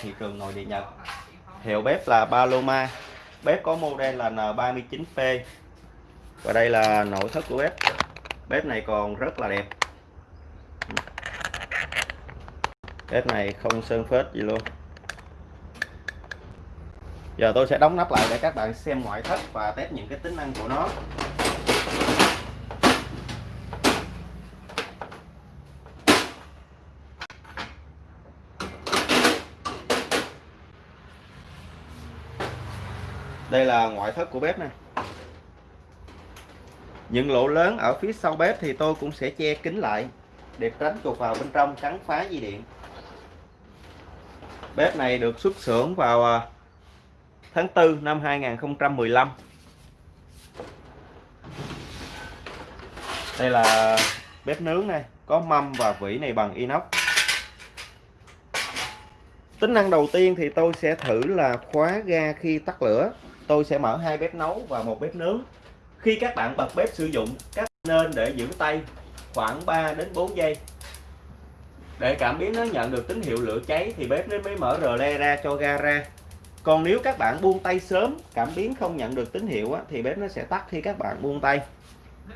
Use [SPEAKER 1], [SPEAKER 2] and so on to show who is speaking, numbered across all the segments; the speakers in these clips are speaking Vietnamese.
[SPEAKER 1] thị trường nội địa Nhật. Hiệu bếp là Paloma. Bếp có model là N39P và đây là nội thất của bếp. Bếp này còn rất là đẹp. Bếp này không sơn phết gì luôn. Giờ tôi sẽ đóng nắp lại để các bạn xem ngoại thất và test những cái tính năng của nó. Đây là ngoại thất của bếp này những lỗ lớn ở phía sau bếp thì tôi cũng sẽ che kín lại để tránh chuột vào bên trong cắn phá dây điện. Bếp này được xuất xưởng vào à, tháng 4 năm 2015 đây là bếp nướng này, có mâm và vỉ này bằng inox. Tính năng đầu tiên thì tôi sẽ thử là khóa ga khi tắt lửa tôi sẽ mở hai bếp nấu và một bếp nướng. Khi các bạn bật bếp sử dụng các nên để giữ tay khoảng 3 đến 4 giây. Để cảm biến nó nhận được tín hiệu lửa cháy thì bếp nó mới mở rờ le ra cho ga ra. Còn nếu các bạn buông tay sớm cảm biến không nhận được tín hiệu á, thì bếp nó sẽ tắt khi các bạn buông tay.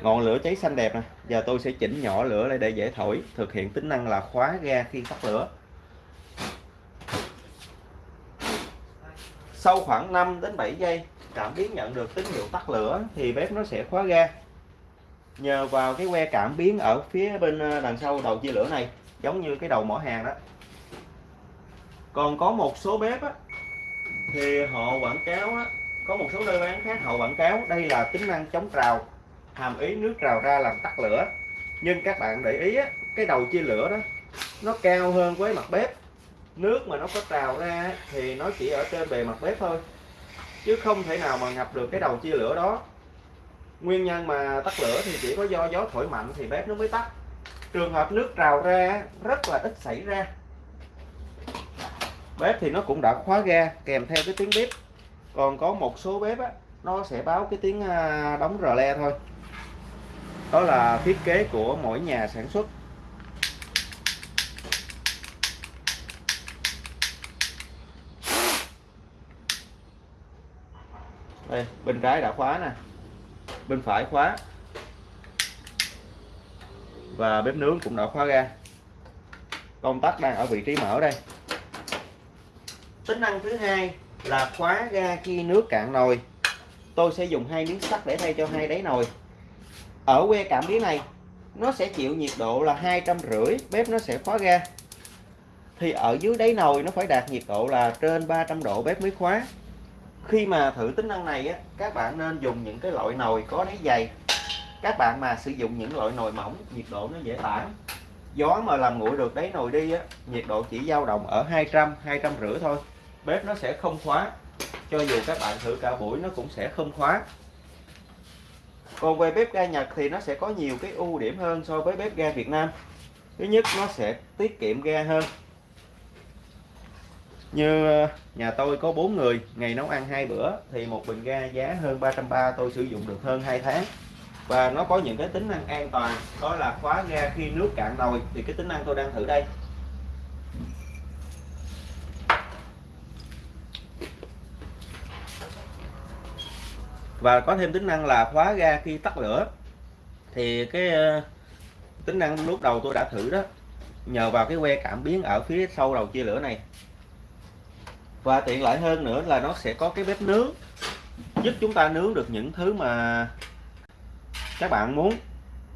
[SPEAKER 1] Ngọn lửa cháy xanh đẹp nè. Giờ tôi sẽ chỉnh nhỏ lửa lại để dễ thổi thực hiện tính năng là khóa ga khi tắt lửa. Sau khoảng 5 đến 7 giây cảm biến nhận được tín hiệu tắt lửa thì bếp nó sẽ khóa ga. Nhờ vào cái que cảm biến ở phía bên ờ, đằng sau đầu chia lửa này giống như cái đầu mỏ hàng đó. Còn có một số bếp á, thì họ quảng cáo á, có một số nơi bán khác họ quảng cáo đây là tính năng chống trào hàm ý nước trào ra làm tắt lửa. Nhưng các bạn để ý á, cái đầu chia lửa đó nó cao hơn với mặt bếp nước mà nó có trào ra thì nó chỉ ở trên bề mặt bếp thôi. Chứ không thể nào mà ngập được cái đầu chia lửa đó. Nguyên nhân mà tắt lửa thì chỉ có do gió thổi mạnh thì bếp nó mới tắt. Trường hợp nước trào ra rất là ít xảy ra. Bếp thì nó cũng đã khóa ga kèm theo cái tiếng bếp. Còn có một số bếp á, nó sẽ báo cái tiếng à, đóng rờ le thôi. Đó là thiết kế của mỗi nhà sản xuất. Đây bên trái đã khóa nè. Bên phải khóa. Và bếp nướng cũng đã khóa ra. công tắc đang ở vị trí mở đây. Tính năng thứ hai là khóa ga khi nước cạn nồi. Tôi sẽ dùng hai miếng sắt để thay cho hai đáy nồi. Ở que cảm biến này, nó sẽ chịu nhiệt độ là hai trăm rưỡi, bếp nó sẽ khóa ga. Thì ở dưới đáy nồi nó phải đạt nhiệt độ là trên 300 độ bếp mới khóa khi mà thử tính năng này á, các bạn nên dùng những cái loại nồi có đáy dày. Các bạn mà sử dụng những loại nồi mỏng nhiệt độ nó dễ tản. Gió mà làm nguội được đáy nồi đi á, nhiệt độ chỉ dao động ở 200 200 rưỡi thôi. Bếp nó sẽ không khóa, cho dù các bạn thử cả buổi nó cũng sẽ không khóa. Còn về bếp ga Nhật thì nó sẽ có nhiều cái ưu điểm hơn so với bếp ga Việt Nam. Thứ nhất, nó sẽ tiết kiệm ga hơn như ờ, nhà tôi có 4 người, ngày nấu ăn hai bữa, thì một bình ga giá hơn 330 tôi sử dụng được hơn 2 tháng. Và nó có những cái tính năng an toàn, đó là khóa ga khi nước cạn nồi, thì cái tính năng tôi đang thử đây. Và có thêm tính năng là khóa ga khi tắt lửa, thì cái ờ, tính năng lúc đầu tôi đã thử đó, nhờ vào cái que cảm biến ở phía sau đầu chia lửa này và tiện lợi hơn nữa là nó sẽ có cái bếp nướng, giúp chúng ta nướng được những thứ mà các bạn muốn.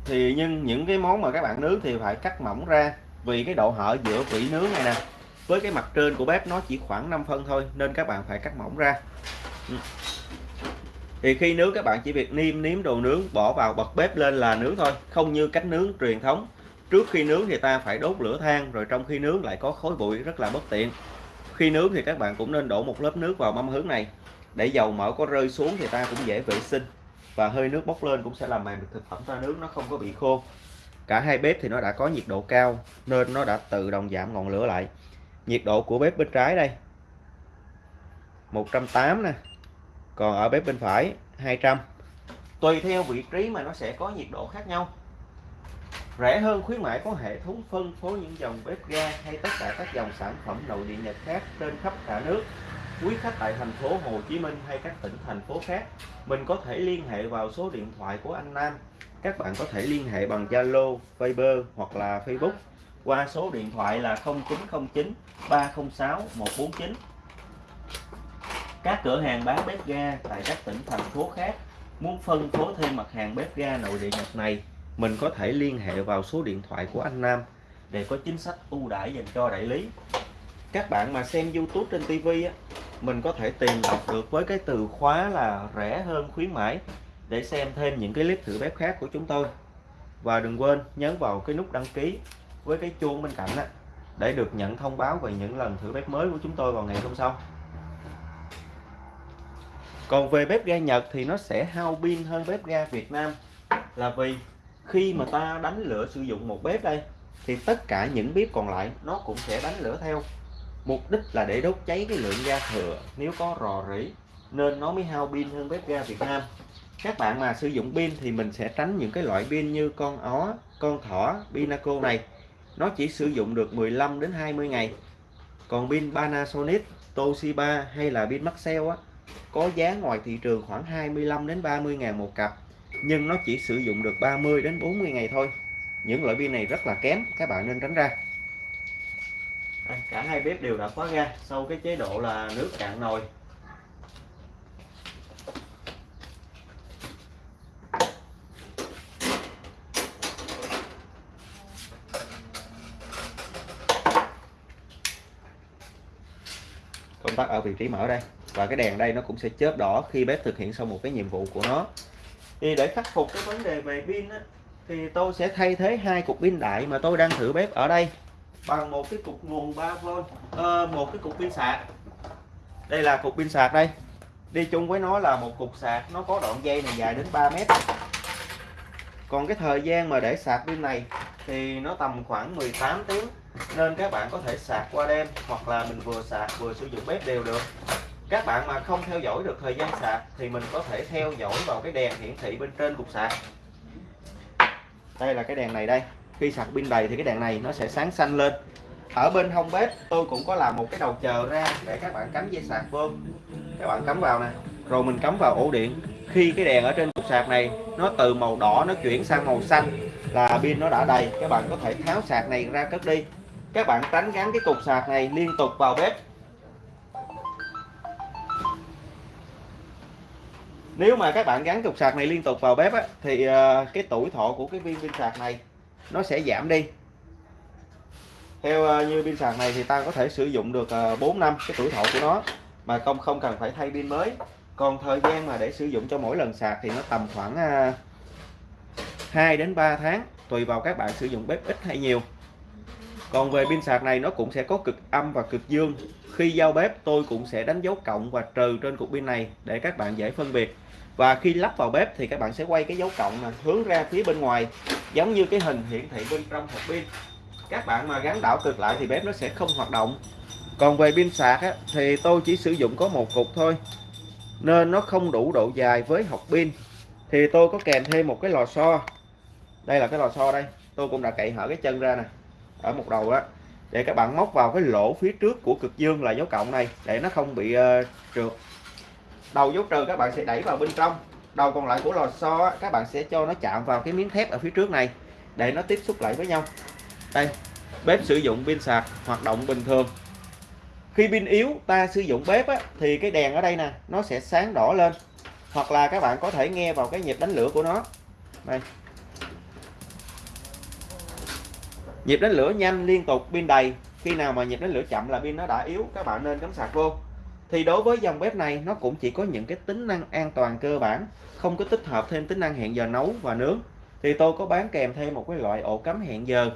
[SPEAKER 1] Thì nhưng những cái món mà các bạn nướng thì phải cắt mỏng ra, vì cái độ hở giữa vỉ nướng này nè, với cái mặt trên của bếp nó chỉ khoảng 5 phân thôi, nên các bạn phải cắt mỏng ra. Ừ. Thì khi nướng, các bạn chỉ việc niêm nếm đồ nướng, bỏ vào bật bếp lên là nướng thôi, không như cách nướng truyền thống. Trước khi nướng thì ta phải đốt lửa than, rồi trong khi nướng lại có khói bụi, rất là bất tiện khi nướng thì các bạn cũng nên đổ một lớp nước vào mâm hướng này. Để dầu mỡ có rơi xuống thì ta cũng dễ vệ sinh. Và hơi nước bốc lên cũng sẽ làm mềm được thực phẩm ta nướng nó không có bị khô. Cả hai bếp thì nó đã có nhiệt độ cao, nên nó đã tự động giảm ngọn lửa lại. Nhiệt độ của bếp bên trái đây. 180 nè. Còn ở bếp bên phải 200 tùy theo vị trí mà nó sẽ có nhiệt độ khác nhau. Rẻ hơn khuyến mãi có hệ thống phân phối những dòng bếp ga hay tất cả các dòng sản phẩm nội địa Nhật khác trên khắp cả nước. Quý khách tại thành phố Hồ Chí Minh hay các tỉnh thành phố khác, mình có thể liên hệ vào số điện thoại của anh Nam. Các bạn có thể liên hệ bằng Zalo, Viber hoặc là Facebook qua số điện thoại là 0909 306 149. Các cửa hàng bán bếp ga tại các tỉnh thành phố khác muốn phân phối thêm mặt hàng bếp ga nội địa Nhật này mình có thể liên hệ vào số điện thoại của anh Nam để có chính sách ưu đãi dành cho đại lý. Các bạn mà xem YouTube trên TV á, mình có thể tìm đọc được với cái từ khóa là rẻ hơn khuyến mãi để xem thêm những cái clip thử bếp khác của chúng tôi. Và đừng quên nhấn vào cái nút đăng ký với cái chuông bên cạnh á, để được nhận thông báo về những lần thử bếp mới của chúng tôi vào ngày hôm sau. Còn về bếp ga Nhật thì nó sẽ hao pin hơn bếp ga Việt Nam là vì khi mà ta đánh lửa sử dụng một bếp đây, thì tất cả những bếp còn lại nó cũng sẽ đánh lửa theo. Mục đích là để đốt cháy cái lượng ga thừa, nếu có rò rỉ, nên nó mới hao pin hơn bếp ga Việt Nam. Các bạn mà sử dụng pin thì mình sẽ tránh những cái loại pin như con ó, con thỏ, Pinaco này. Nó chỉ sử dụng được 15 đến 20 ngày. Còn pin Panasonic, Toshiba hay là pin Maxell á, có giá ngoài thị trường khoảng 25 đến 30 ngàn một cặp nhưng nó chỉ sử dụng được 30 đến 40 ngày thôi. Những loại pin này rất là kém các bạn nên tránh ra. Cả hai bếp đều đã khóa ga sau cái chế độ là nước cạn nồi. Công tắc ở vị trí mở đây. Và cái đèn đây nó cũng sẽ chớp đỏ khi bếp thực hiện xong một cái nhiệm vụ của nó thì để khắc phục cái vấn đề về pin á, thì tôi sẽ thay thế hai cục pin đại mà tôi đang thử bếp ở đây bằng một cái cục nguồn 3V uh, ờ, một cái cục pin sạc. Đây là cục pin sạc đây. Đi chung với nó là một cục sạc nó có đoạn dây này dài đến 3 mét. Còn cái thời gian mà để sạc pin này thì nó tầm khoảng 18 tiếng nên các bạn có thể sạc qua đêm hoặc là mình vừa sạc vừa sử dụng bếp đều được các bạn mà không theo dõi được thời gian sạc thì mình có thể theo dõi vào cái đèn hiển thị bên trên cục sạc. Đây là cái đèn này đây. Khi sạc pin đầy thì cái đèn này nó sẽ sáng xanh lên. Ở bên hông bếp tôi cũng có làm một cái đầu chờ ra để các bạn cắm dây sạc vô. Các bạn cắm vào nè. Rồi mình cắm vào ổ điện. Khi cái đèn ở trên cục sạc này, nó từ màu đỏ nó chuyển sang màu xanh là pin nó đã đầy. Các bạn có thể tháo sạc này ra cất đi. Các bạn tránh gắn cái cục sạc này liên tục vào bếp. Nếu mà các bạn gắn cục sạc này liên tục vào bếp á, thì uh, cái tuổi thọ của cái viên pin sạc này nó sẽ giảm đi. Theo uh, như pin sạc này thì ta có thể sử dụng được ờ, uh, 4 năm cái tuổi thọ của nó mà không không cần phải thay pin mới. Còn thời gian mà để sử dụng cho mỗi lần sạc thì nó tầm khoảng 2 đến 3 tháng tùy vào các bạn sử dụng bếp ít hay nhiều. Còn về pin sạc này nó cũng sẽ có cực âm và cực dương. Khi giao bếp tôi cũng sẽ đánh dấu cộng và trừ trên cục pin này để các bạn dễ phân biệt và khi lắp vào bếp thì các bạn sẽ quay cái dấu cộng này hướng ra phía bên ngoài giống như cái hình hiển thị bên trong hộp pin. Các bạn mà gắn đảo cực lại thì bếp nó sẽ không hoạt động. Còn về pin sạc á, thì tôi chỉ sử dụng có một cục thôi nên nó không đủ độ dài với hộp pin. Thì tôi có kèm thêm một cái lò xo. Đây là cái lò xo đây tôi cũng đã cậy hở cái chân ra nè ở một đầu đó để các bạn móc vào cái lỗ phía trước của cực dương là dấu cộng này để nó không bị uh, trượt đầu dấu trừ các bạn sẽ đẩy vào bên trong. Đầu còn lại của lò xo các bạn sẽ cho nó chạm vào cái miếng thép ở phía trước này để nó tiếp xúc lại với nhau. Đây bếp sử dụng pin sạc hoạt động bình thường. Khi pin yếu ta sử dụng bếp á, thì cái đèn ở đây nè nó sẽ sáng đỏ lên. Hoặc là các bạn có thể nghe vào cái nhịp đánh lửa của nó. Đây. Nhịp đánh lửa nhanh liên tục pin đầy. Khi nào mà nhịp đánh lửa chậm là pin nó đã yếu các bạn nên cắm sạc vô thì đối với dòng bếp này, nó cũng chỉ có những cái tính năng an toàn cơ bản, không có tích hợp thêm tính năng hẹn giờ nấu và nướng. Thì tôi có bán kèm thêm một cái loại ổ cắm hẹn giờ,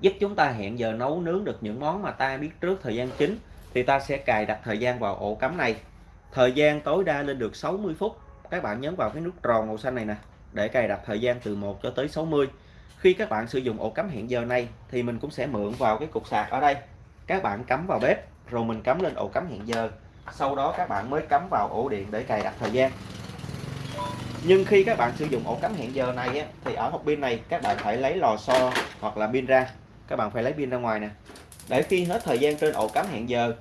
[SPEAKER 1] giúp chúng ta hẹn giờ nấu, nướng được những món mà ta biết trước thời gian chính, thì ta sẽ cài đặt thời gian vào ổ cắm này. Thời gian tối đa lên được 60 phút. Các bạn nhấn vào cái nút tròn màu xanh này nè, để cài đặt thời gian từ 1 cho tới 60 khi các bạn sử dụng ổ cắm hẹn giờ này, thì mình cũng sẽ mượn vào cái cục sạc ở đây. Các bạn cắm vào bếp rồi mình cắm lên ổ cắm hẹn giờ. Sau đó các bạn mới cắm vào ổ điện để cài đặt thời gian. Nhưng khi các bạn sử dụng ổ cắm hẹn giờ này á, thì ở hộp pin này các bạn phải lấy lò xo hoặc là pin ra. Các bạn phải lấy pin ra ngoài nè. Để khi hết thời gian trên ổ cắm hẹn giờ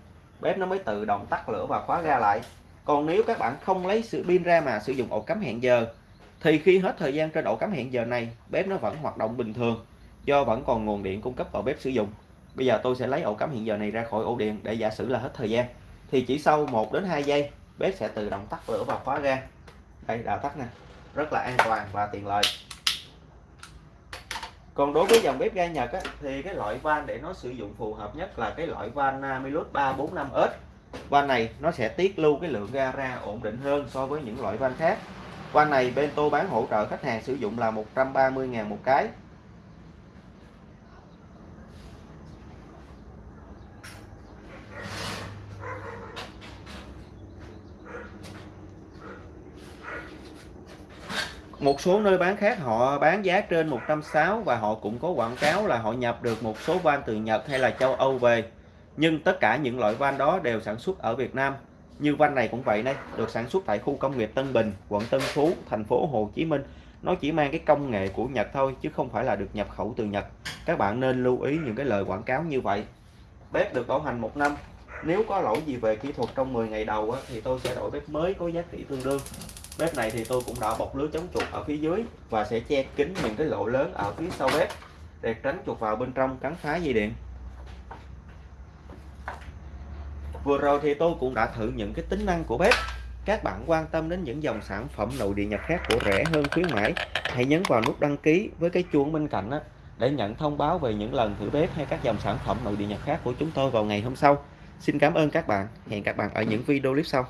[SPEAKER 1] bếp nó mới tự động tắt lửa và khóa ra lại. Còn nếu các bạn không lấy sự pin ra mà sử dụng ổ cắm hẹn giờ thì khi hết thời gian trên ổ cắm hẹn giờ này bếp nó vẫn hoạt động bình thường do vẫn còn nguồn điện cung cấp vào bếp sử dụng bây giờ tôi sẽ lấy ổ cắm hiện giờ này ra khỏi ổ điện để giả sử là hết thời gian. Thì chỉ sau 1 đến 2 giây bếp sẽ tự động tắt lửa và khóa ga. Đây đã tắt nè. Rất là an toàn và tiện lợi. Còn đối với dòng bếp ga Nhật á, thì cái loại van để nó sử dụng phù hợp nhất là cái loại van à, Namilus 345S van này nó sẽ tiết lưu cái lượng ga ra ổn định hơn so với những loại van khác. Van này bên tôi bán hỗ trợ khách hàng sử dụng là 130.000 một cái. Một số nơi bán khác họ bán giá trên 160 và họ cũng có quảng cáo là họ nhập được một số van từ Nhật hay là châu Âu về. Nhưng tất cả những loại van đó đều sản xuất ở Việt Nam. Như van này cũng vậy đây được sản xuất tại khu công nghiệp Tân Bình, quận Tân Phú, thành phố Hồ Chí Minh. Nó chỉ mang cái công nghệ của Nhật thôi, chứ không phải là được nhập khẩu từ Nhật. Các bạn nên lưu ý những cái lời quảng cáo như vậy. Bếp được bảo hành một năm. Nếu có lỗi gì về kỹ thuật trong 10 ngày đầu thì tôi sẽ đổi bếp mới có giá trị tương đương bếp này thì tôi cũng đã bọc lưới chống chuột ở phía dưới và sẽ che kín những cái lỗ lớn ở phía sau bếp để tránh chuột vào bên trong cắn phá dây điện. Vừa rồi thì tôi cũng đã thử những cái tính năng của bếp. Các bạn quan tâm đến những dòng sản phẩm nội địa Nhật khác của rẻ hơn khuyến mãi hãy nhấn vào nút đăng ký với cái chuông bên cạnh đó, để nhận thông báo về những lần thử bếp hay các dòng sản phẩm nội địa Nhật khác của chúng tôi vào ngày hôm sau. Xin cảm ơn các bạn. Hẹn các bạn ở những video clip sau.